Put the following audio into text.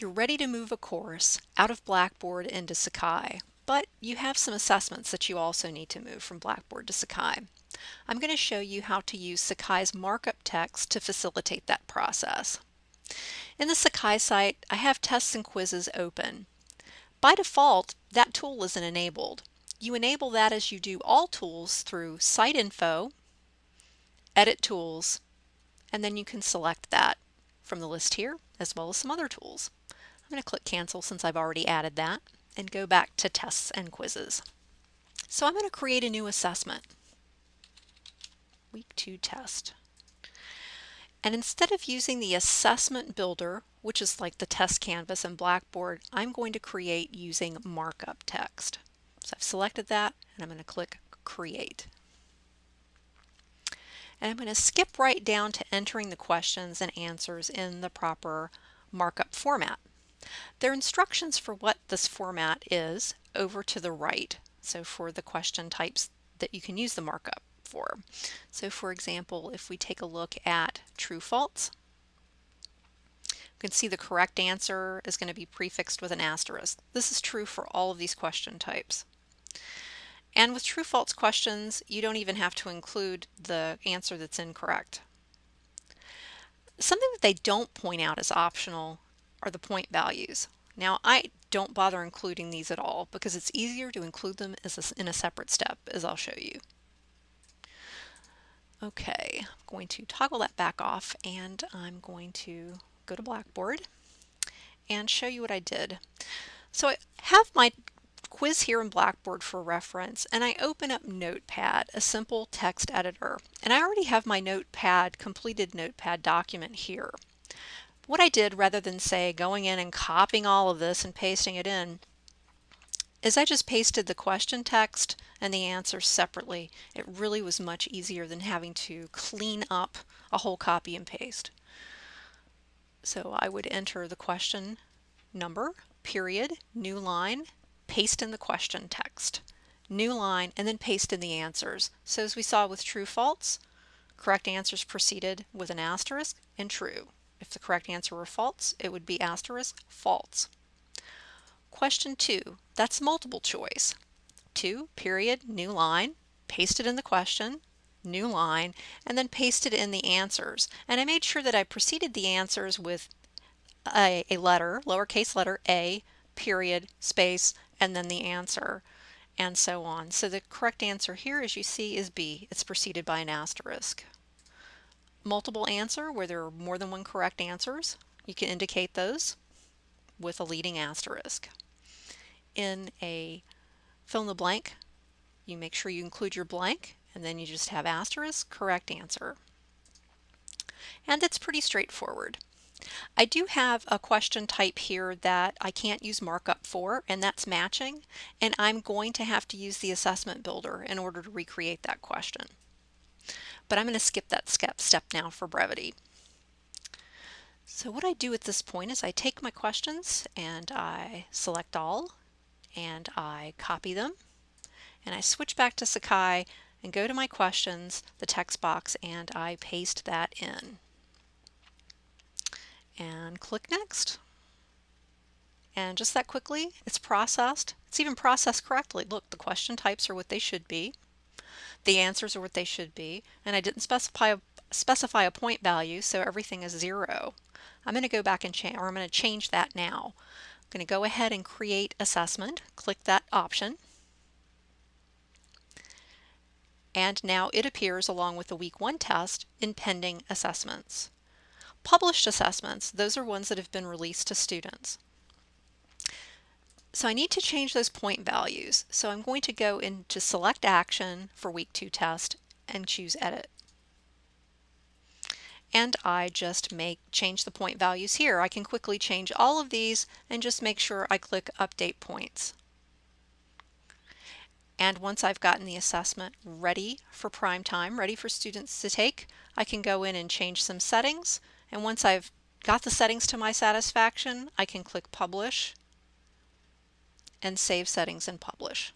You're ready to move a course out of Blackboard into Sakai, but you have some assessments that you also need to move from Blackboard to Sakai. I'm going to show you how to use Sakai's markup text to facilitate that process. In the Sakai site, I have tests and quizzes open. By default, that tool isn't enabled. You enable that as you do all tools through Site Info, Edit Tools, and then you can select that from the list here, as well as some other tools. I'm going to click cancel since I've already added that and go back to tests and quizzes. So I'm going to create a new assessment. Week 2 test. And instead of using the assessment builder, which is like the test canvas in Blackboard, I'm going to create using markup text. So I've selected that and I'm going to click create. And I'm going to skip right down to entering the questions and answers in the proper markup format. There are instructions for what this format is over to the right. So for the question types that you can use the markup for. So for example, if we take a look at true false, you can see the correct answer is going to be prefixed with an asterisk. This is true for all of these question types. And with true false questions, you don't even have to include the answer that's incorrect. Something that they don't point out as optional are the point values. Now I don't bother including these at all because it's easier to include them as a, in a separate step as I'll show you. Okay, I'm going to toggle that back off and I'm going to go to Blackboard and show you what I did. So I have my quiz here in Blackboard for reference and I open up Notepad, a simple text editor. And I already have my Notepad, completed Notepad document here. What I did rather than say going in and copying all of this and pasting it in is I just pasted the question text and the answers separately. It really was much easier than having to clean up a whole copy and paste. So I would enter the question number, period, new line, paste in the question text, new line, and then paste in the answers. So as we saw with true false, correct answers proceeded with an asterisk and true. If the correct answer were false, it would be asterisk false. Question two, that's multiple choice. Two, period, new line, paste it in the question, new line, and then paste it in the answers. And I made sure that I preceded the answers with a, a letter, lowercase letter A, period, space, and then the answer, and so on. So the correct answer here, as you see, is B. It's preceded by an asterisk multiple answer where there are more than one correct answers. You can indicate those with a leading asterisk. In a fill in the blank, you make sure you include your blank and then you just have asterisk, correct answer. And it's pretty straightforward. I do have a question type here that I can't use markup for, and that's matching, and I'm going to have to use the assessment builder in order to recreate that question but I'm going to skip that step now for brevity. So what I do at this point is I take my questions and I select all and I copy them and I switch back to Sakai and go to my questions, the text box, and I paste that in. And click Next. And just that quickly, it's processed. It's even processed correctly. Look, the question types are what they should be the answers are what they should be, and I didn't specify a, specify a point value, so everything is zero. I'm going to go back and change, or I'm going to change that now. I'm going to go ahead and create assessment, click that option, and now it appears along with the week one test in pending assessments. Published assessments, those are ones that have been released to students. So I need to change those point values. So I'm going to go into select action for week two test and choose edit. And I just make change the point values here. I can quickly change all of these and just make sure I click update points. And once I've gotten the assessment ready for prime time, ready for students to take, I can go in and change some settings. And once I've got the settings to my satisfaction, I can click publish and save settings and publish.